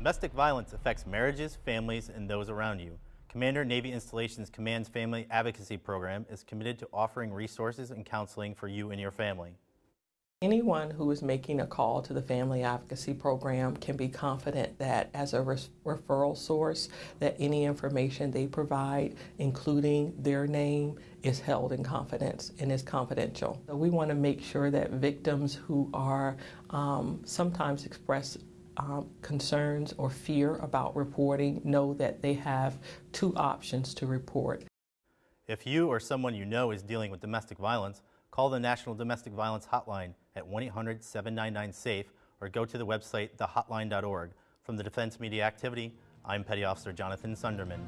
Domestic violence affects marriages, families, and those around you. Commander Navy Installations Command's Family Advocacy Program is committed to offering resources and counseling for you and your family. Anyone who is making a call to the Family Advocacy Program can be confident that as a referral source, that any information they provide, including their name, is held in confidence and is confidential. So we want to make sure that victims who are um, sometimes express um, concerns or fear about reporting know that they have two options to report. If you or someone you know is dealing with domestic violence, call the National Domestic Violence Hotline at 1 800 799 SAFE or go to the website thehotline.org. From the Defense Media Activity, I'm Petty Officer Jonathan Sunderman.